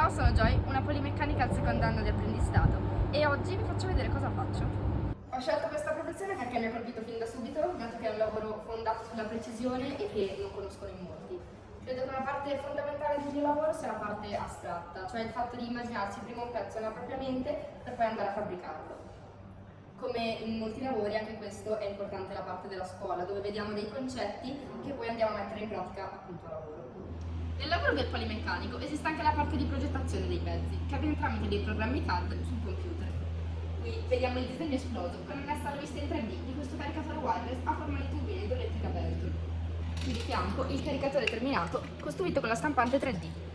Ciao, sono Joy, una polimeccanica al secondo anno di apprendistato e oggi vi faccio vedere cosa faccio. Ho scelto questa professione perché mi ha colpito fin da subito, dato che è un lavoro fondato sulla precisione e che non conoscono in molti. Credo che una parte fondamentale del mio lavoro sia la parte astratta, cioè il fatto di immaginarsi prima un pezzo nella propria mente per poi andare a fabbricarlo. Come in molti lavori, anche questo è importante la parte della scuola, dove vediamo dei concetti che poi andiamo a mettere in pratica appunto a lavoro. Nel lavoro del polimeccanico esiste anche la parte di progettazione dei pezzi, che avviene tramite dei programmi CAD sul computer. Qui vediamo il disegno esploso con annessa alla vista in 3D di questo caricatore wireless a forma di turbina idroelettrica Belgium. Qui di fianco il caricatore terminato costruito con la stampante 3D.